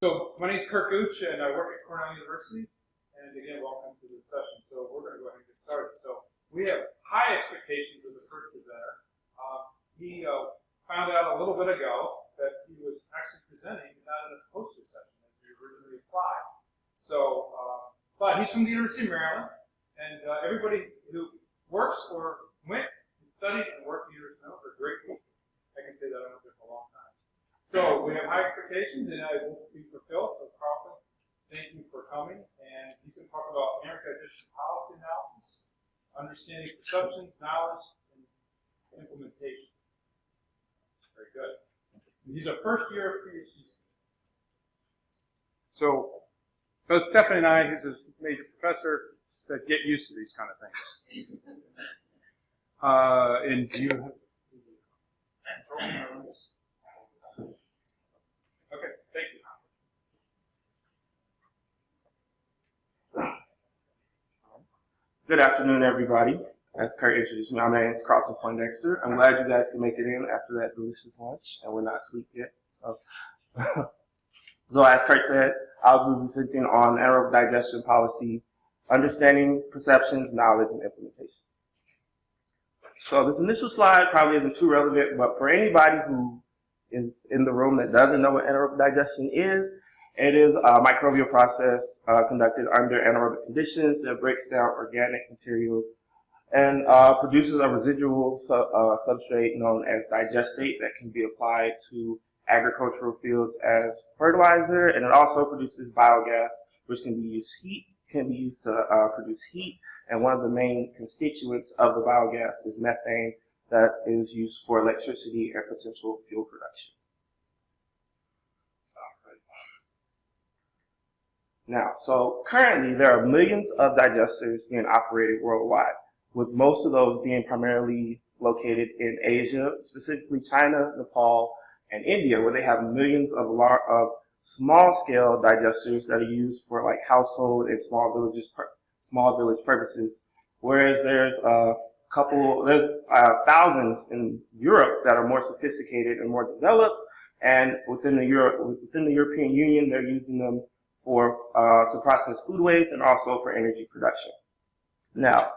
So my name is Curt Gooch, and I work at Cornell University. And again, welcome to this session. So we're going to go ahead and get started. So we have high expectations of the first presenter. Uh, he uh, found out a little bit ago that he was actually presenting not in a poster session as he originally applied. So, uh, but he's from the University of Maryland, and uh, everybody who works or went and studied and worked at the University of Maryland are great people. I can say that I've been for a long time. So we have high expectations, and I will be fulfilled. So Carlton, thank you for coming, and you can talk about anaerobic digestion policy analysis, understanding perceptions, knowledge, and implementation. Very good. He's a first year PhD. So, both Stephanie and I, who's a major professor, said get used to these kind of things. Uh, and do you have. Okay, thank you. Good afternoon, everybody. As Curt introduced me, my name is Carlton Poindexter. I'm glad you guys can make it in after that delicious lunch, and we're not asleep yet. So, so as Curt said, I'll be presenting on anaerobic digestion policy, understanding perceptions, knowledge, and implementation. So this initial slide probably isn't too relevant, but for anybody who is in the room that doesn't know what anaerobic digestion is, it is a microbial process uh, conducted under anaerobic conditions that breaks down organic material and uh, produces a residual su uh, substrate known as digestate that can be applied to agricultural fields as fertilizer, and it also produces biogas, which can be used heat can be used to uh, produce heat, and one of the main constituents of the biogas is methane that is used for electricity and potential fuel production. Now, so currently there are millions of digesters being operated worldwide, with most of those being primarily located in Asia, specifically China, Nepal, and India, where they have millions of, lar- of small-scale digesters that are used for like household and small villages, small village purposes. Whereas there's a couple, there's uh, thousands in Europe that are more sophisticated and more developed, and within the Europe, within the European Union, they're using them for uh, to process food waste and also for energy production. Now,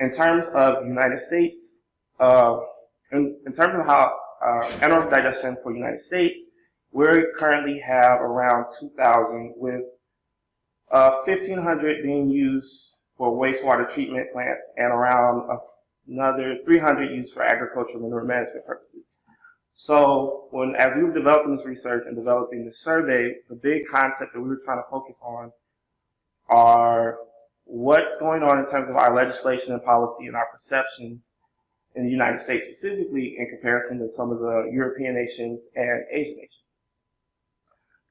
in terms of United States, uh, in, in, terms of how uh, anaerobic digestion for United States, we currently have around 2,000 with uh, 1,500 being used for wastewater treatment plants and around another 300 used for agricultural manure management purposes. So when, as we were developing this research and developing the survey, the big concept that we were trying to focus on are what's going on in terms of our legislation and policy and our perceptions in the United States specifically in comparison to some of the European nations and Asian nations.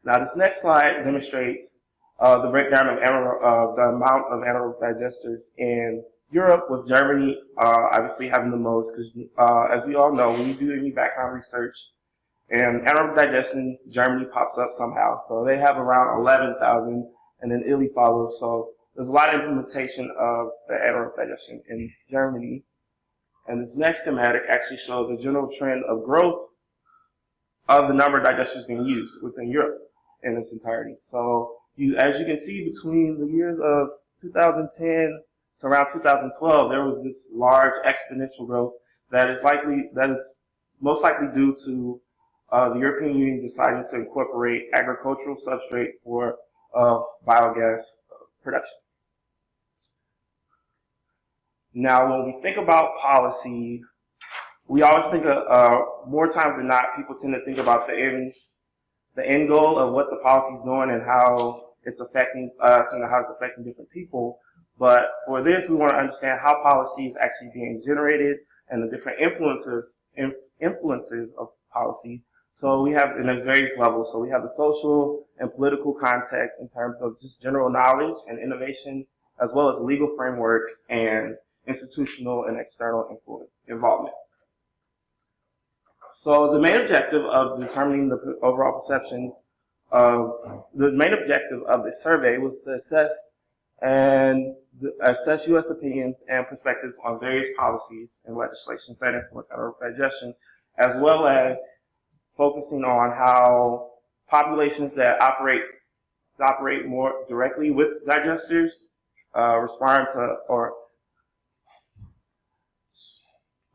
Now this next slide demonstrates uh, the breakdown of uh, the amount of anaerobic digesters in Europe, with Germany uh, obviously having the most, because uh, as we all know, when you do any background research and anaerobic digestion, Germany pops up somehow. So they have around 11,000, and then Italy follows. So there's a lot of implementation of the anaerobic digestion in Germany. And this next schematic actually shows a general trend of growth of the number of digesters being used within Europe in its entirety. So you, as you can see, between the years of 2010 to around 2012, there was this large exponential growth that is likely, that is most likely due to uh, the European Union deciding to incorporate agricultural substrate for uh, biogas production. Now, when we think about policy, we always think of, uh, more times than not, people tend to think about the end the end goal of what the policy is doing and how it's affecting us and how it's affecting different people. But for this, we want to understand how policy is actually being generated and the different influences influences of policy. So we have, in various levels. So we have the social and political context in terms of just general knowledge and innovation, as well as legal framework and institutional and external involvement. So the main objective of determining the overall perceptions of the main objective of the survey was to assess and assess U.S. opinions and perspectives on various policies and legislation that influence our digestion, as well as focusing on how populations that operate operate more directly with digesters uh, respond to or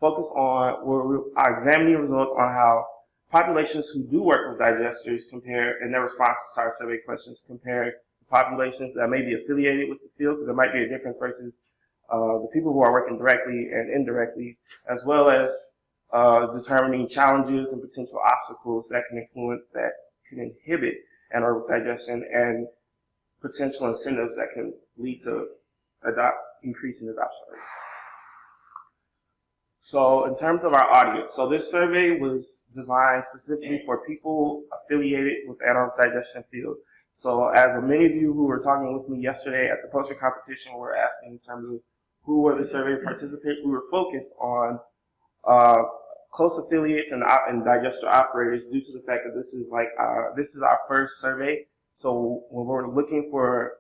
focus on we're examining results on how populations who do work with digesters compare in their responses to our survey questions compare populations that may be affiliated with the field because there might be a difference versus uh, the people who are working directly and indirectly, as well as uh, determining challenges and potential obstacles that can influence, that can inhibit anaerobic digestion, and potential incentives that can lead to adopt, increasing adoption rates. So in terms of our audience, so this survey was designed specifically for people affiliated with anaerobic digestion field. So as many of you who were talking with me yesterday at the poster competition were asking in terms of who were the survey participants, we were focused on uh, close affiliates and, and digester operators due to the fact that this is like uh, this is our first survey. So when we're looking for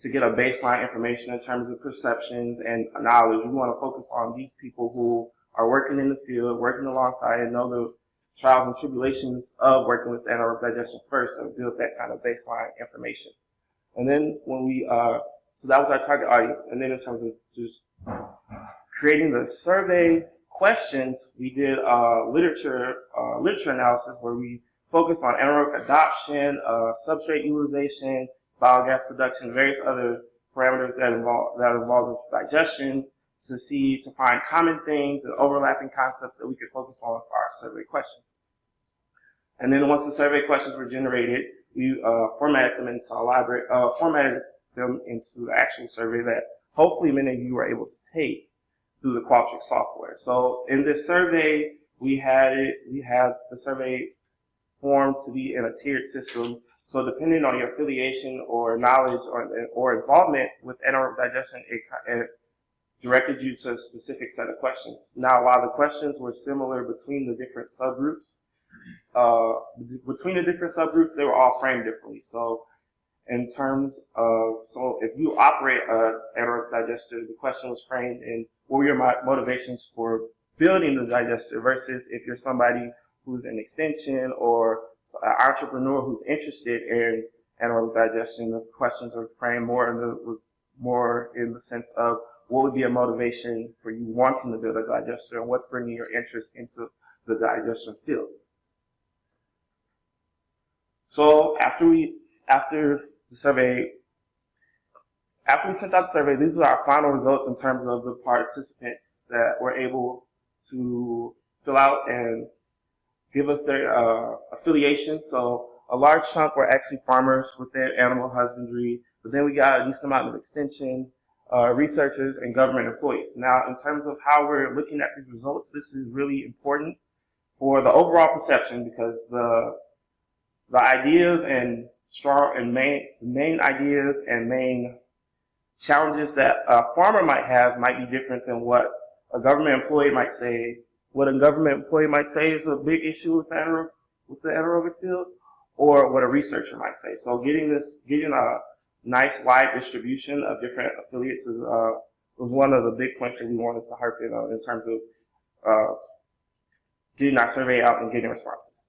to get a baseline information in terms of perceptions and knowledge, we want to focus on these people who are working in the field, working alongside, and know the trials and tribulations of working with anaerobic digestion first and build that kind of baseline information. And then when we, uh, so that was our target audience. And then in terms of just creating the survey questions, we did uh, literature uh, literature analysis where we focused on anaerobic adoption, uh, substrate utilization, biogas production, various other parameters that involve that involve digestion to see to find common things and overlapping concepts that we could focus on for our survey questions. And then once the survey questions were generated, we uh, formatted them into a library, uh, formatted them into the actual survey that hopefully many of you were able to take through the Qualtrics software. So in this survey, we had it, we had the survey formed to be in a tiered system. So depending on your affiliation or knowledge or, or involvement with anaerobic digestion, it, it directed you to a specific set of questions. Now, while the questions were similar between the different subgroups, uh, between the different subgroups, they were all framed differently. So in terms of, so if you operate a anaerobic digester, the question was framed in what were your motivations for building the digester versus if you're somebody who's an extension or an entrepreneur who's interested in anaerobic digestion, the questions are framed more in the, more in the sense of what would be a motivation for you wanting to build a digester and what's bringing your interest into the digestion field. So after we, after the survey, after we sent out the survey, these are our final results in terms of the participants that were able to fill out and give us their uh, affiliation. So a large chunk were actually farmers within animal husbandry, but then we got a decent amount of extension, uh, researchers, and government employees. Now, in terms of how we're looking at these results, this is really important for the overall perception because the the ideas and strong and main main ideas and main challenges that a farmer might have might be different than what a government employee might say. What a government employee might say is a big issue with the, with the anaerobic field, or what a researcher might say. So getting this, getting a nice wide distribution of different affiliates is, uh, was one of the big points that we wanted to harp in on in terms of uh, getting our survey out and getting responses.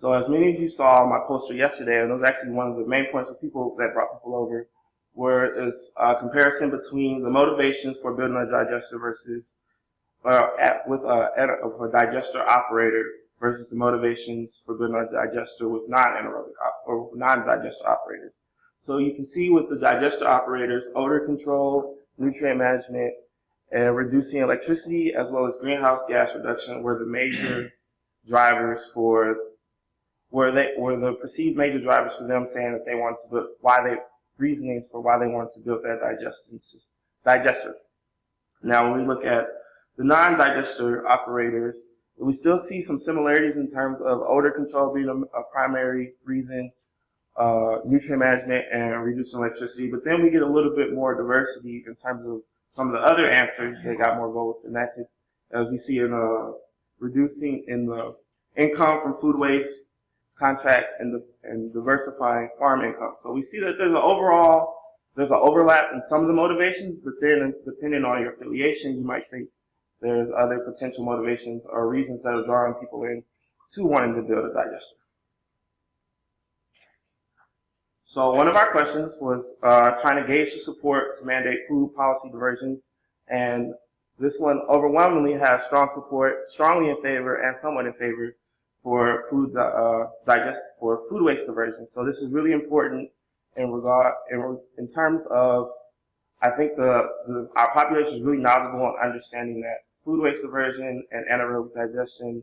So as many of you saw my poster yesterday, and it was actually one of the main points of people that brought people over, where is a comparison between the motivations for building a digester versus uh, at, with a, a, a, digester operator versus the motivations for a digester with non-anaerobic or non-digester operators. So you can see with the digester operators, odor control, nutrient management, and reducing electricity as well as greenhouse gas reduction were the major drivers for were they were the perceived major drivers for them saying that they wanted to build why they reasonings for why they wanted to build that digester. Now, when we look at the non-digester operators, we still see some similarities in terms of odor control being a, primary reason, uh, nutrient management, and reducing electricity. But then we get a little bit more diversity in terms of some of the other answers that got more votes, and that as we see in uh, reducing in the income from food waste, contracts and, the, and diversifying farm income. So we see that there's an overall, there's an overlap in some of the motivations, but then depending on your affiliation, you might think there's other potential motivations or reasons that are drawing people in to wanting to build a digester. So one of our questions was uh, trying to gauge the support to mandate food policy diversions, and this one overwhelmingly has strong support, strongly in favor and somewhat in favor for food uh, digest for food waste diversion. So this is really important in regard in, in terms of I think the, the our population is really knowledgeable on understanding that food waste diversion and anaerobic digestion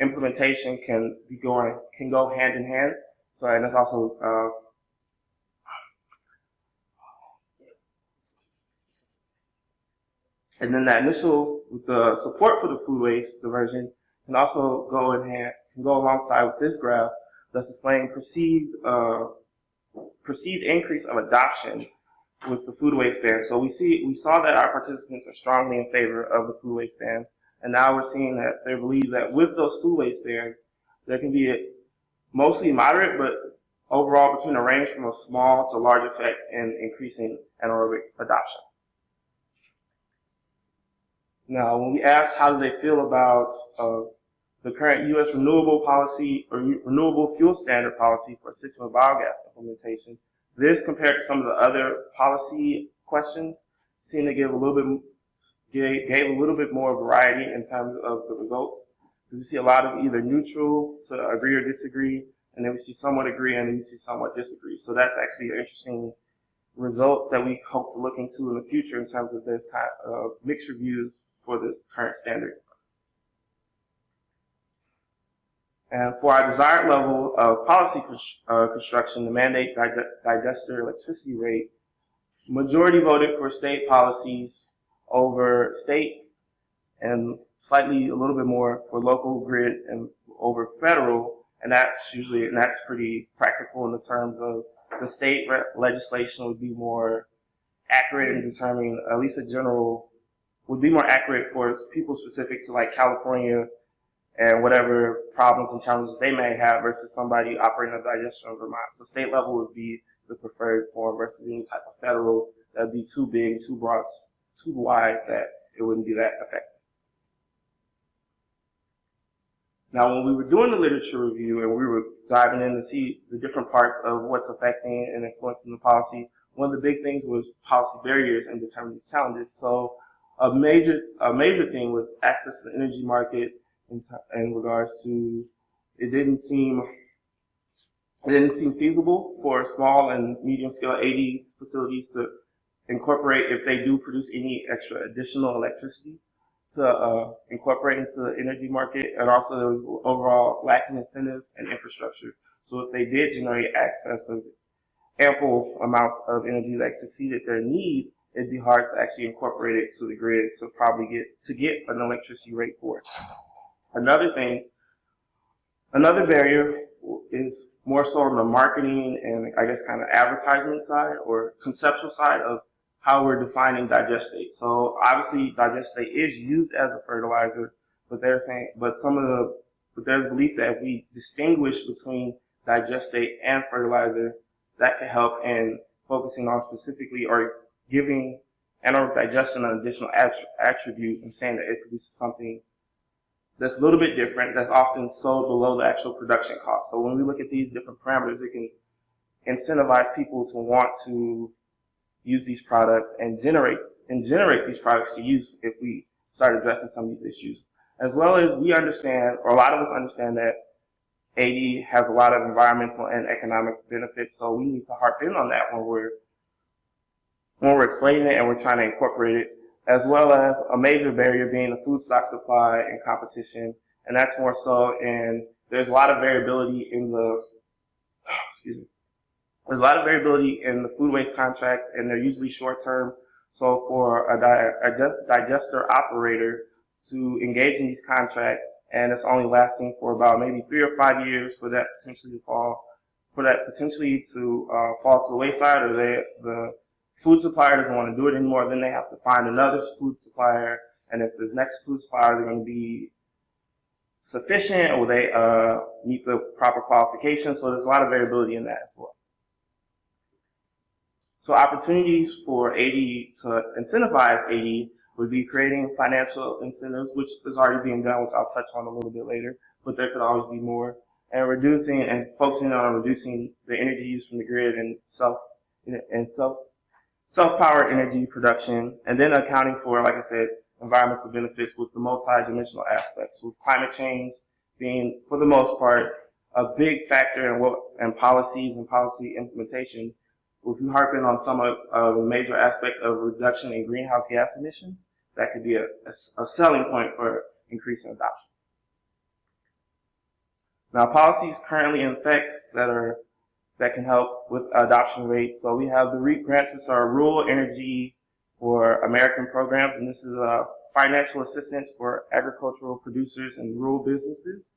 implementation can be going can go hand in hand. So and it's also uh, And then that initial, the support for the food waste diversion can also go in hand, can go alongside with this graph that's displaying perceived, uh, perceived increase of adoption with the food waste ban. So we see, we saw that our participants are strongly in favor of the food waste bans. And now we're seeing that they believe that with those food waste bans, there can be a mostly moderate, but overall between a range from a small to large effect in increasing anaerobic adoption. Now, when we asked how do they feel about uh, the current U.S. renewable policy or renewable fuel standard policy for system of biogas implementation, this compared to some of the other policy questions seemed to give a little bit gave, a little bit more variety in terms of the results. We see a lot of either neutral to agree or disagree, and then we see somewhat agree and then we see somewhat disagree. So that's actually an interesting result that we hope to look into in the future in terms of this kind of mixed reviews for the current standard. And for our desired level of policy uh, construction, the mandate digester electricity rate, majority voted for state policies over state and slightly a little bit more for local grid and over federal. And that's usually, and that's pretty practical in the terms of the state legislation would be more accurate in determining at least a general would be more accurate for people specific to like California and whatever problems and challenges they may have versus somebody operating a digestion in Vermont. So state level would be the preferred form versus any type of federal that would be too big, too broad, too wide that it wouldn't be that effective. Now, when we were doing the literature review and we were diving in to see the different parts of what's affecting and influencing the policy, one of the big things was policy barriers and determining challenges. So a major a major thing was access to the energy market in, in regards to it didn't seem it didn't seem feasible for small and medium scale AD facilities to incorporate if they do produce any extra additional electricity to uh, incorporate into the energy market and also there was overall lacking incentives and infrastructure. So if they did generate access of ample amounts of energy that exceeded their need, it'd be hard to actually incorporate it to the grid to probably get to get an electricity rate for it. Another thing, another barrier is more so on the marketing and I guess kind of advertisement side or conceptual side of how we're defining digestate. So obviously digestate is used as a fertilizer, but they're saying, but some of the, but there's belief that if we distinguish between digestate and fertilizer, that could help in focusing on specifically or giving anaerobic digestion an additional attribute and saying that it produces something that's a little bit different, that's often sold below the actual production cost. So when we look at these different parameters, it can incentivize people to want to use these products and generate and generate these products to use if we start addressing some of these issues. As well as we understand, or a lot of us understand that AD has a lot of environmental and economic benefits, so we need to harp in on that when we're when we're explaining it and we're trying to incorporate it, as well as a major barrier being the feedstock supply and competition. And that's more so in, there's a lot of variability in the, excuse me, there's a lot of variability in the food waste contracts and they're usually short term. So for a, di a digester operator to engage in these contracts and it's only lasting for about maybe three or five years for that potentially to fall, for that potentially to uh, fall to the wayside or they, the food supplier doesn't want to do it anymore, then they have to find another food supplier. And if the next food supplier is going to be sufficient or they uh, meet the proper qualifications. So there's a lot of variability in that as well. So opportunities for AD to incentivize AD would be creating financial incentives, which is already being done, which I'll touch on a little bit later, but there could always be more. And reducing and focusing on reducing the energy use from the grid and self and self self-powered energy production, and then accounting for, like I said, environmental benefits with the multi-dimensional aspects, with climate change being, for the most part, a big factor in what and policies and policy implementation. If you harpen on some of the major aspect of reduction in greenhouse gas emissions, that could be a, a, a selling point for increasing adoption. Now, policies currently in effect that are that can help with adoption rates. So we have the REAP grants, which are Rural Energy for American programs, and this is a financial assistance for agricultural producers and rural businesses.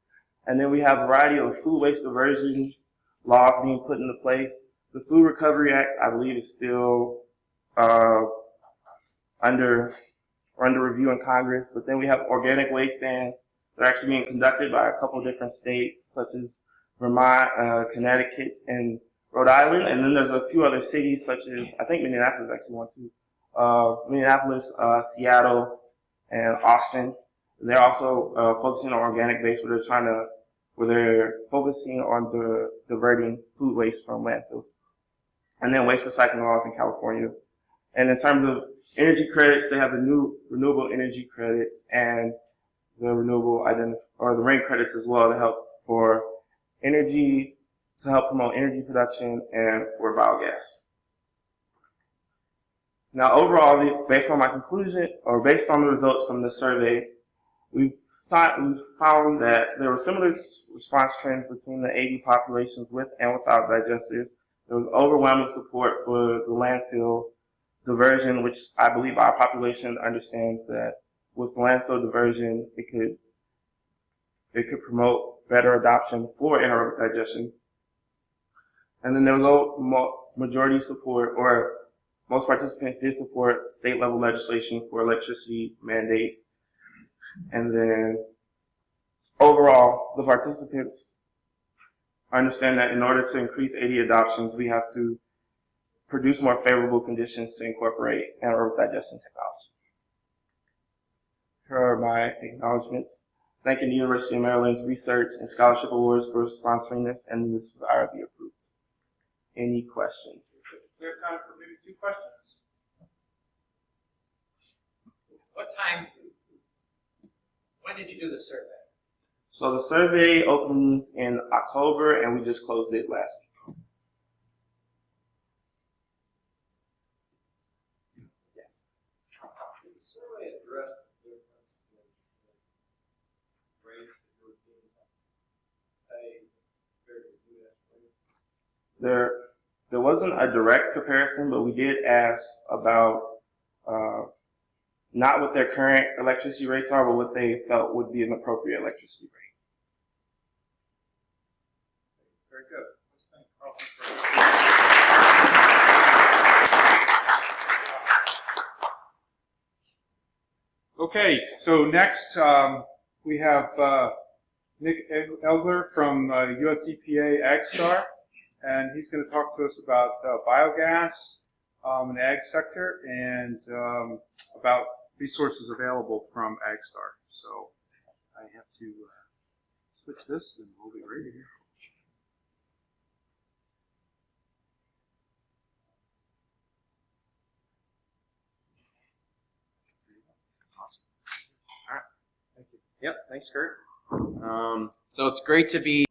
And then we have a variety of food waste diversion laws being put into place. The Food Recovery Act, I believe, is still uh, under under review in Congress. But then we have organic waste bans that are actually being conducted by a couple different states, such as Vermont, uh, Connecticut, and Rhode Island. And then there's a few other cities, such as I think Minneapolis actually one too. Uh, Minneapolis, uh, Seattle, and Austin. And they're also uh, focusing on organic waste, where they're trying to, where they're focusing on the diverting food waste from landfills. And then waste recycling laws in California. And in terms of energy credits, they have the new renewable energy credits and the renewable identif- or the RIN credits as well to help for energy, to help promote energy production and for biogas. Now, overall, based on my conclusion, or based on the results from the survey, we found that there were similar response trends between the AD populations with and without digesters. There was overwhelming support for the landfill diversion, which I believe our population understands that with landfill diversion, it could it could promote better adoption for anaerobic digestion. And then there was low majority support, or most participants did support state level legislation for electricity mandate. And then overall, the participants understand that in order to increase AD adoptions, we have to produce more favorable conditions to incorporate anaerobic digestion technology. Here are my acknowledgments. Thanking the University of Maryland's Research and Scholarship Awards for sponsoring this, and this was IRB approved. Any questions? We have time for maybe two questions. What time, when did you do the survey? So the survey opened in October, and we just closed it last week. Yes. Did the survey address the difference in rates that Europeans pay compared to US rates? There, there wasn't a direct comparison, but we did ask about uh, not what their current electricity rates are, but what they felt would be an appropriate electricity rate. Very good. Okay, so next, um, we have, uh, Nick Elger from, uh, US AgStar, and he's gonna talk to us about, uh, biogas, um, in the ag sector and, um, about resources available from AgStar. So I have to, uh, switch this and we'll be ready here. Yep, thanks, Curt. Um, so it's great to be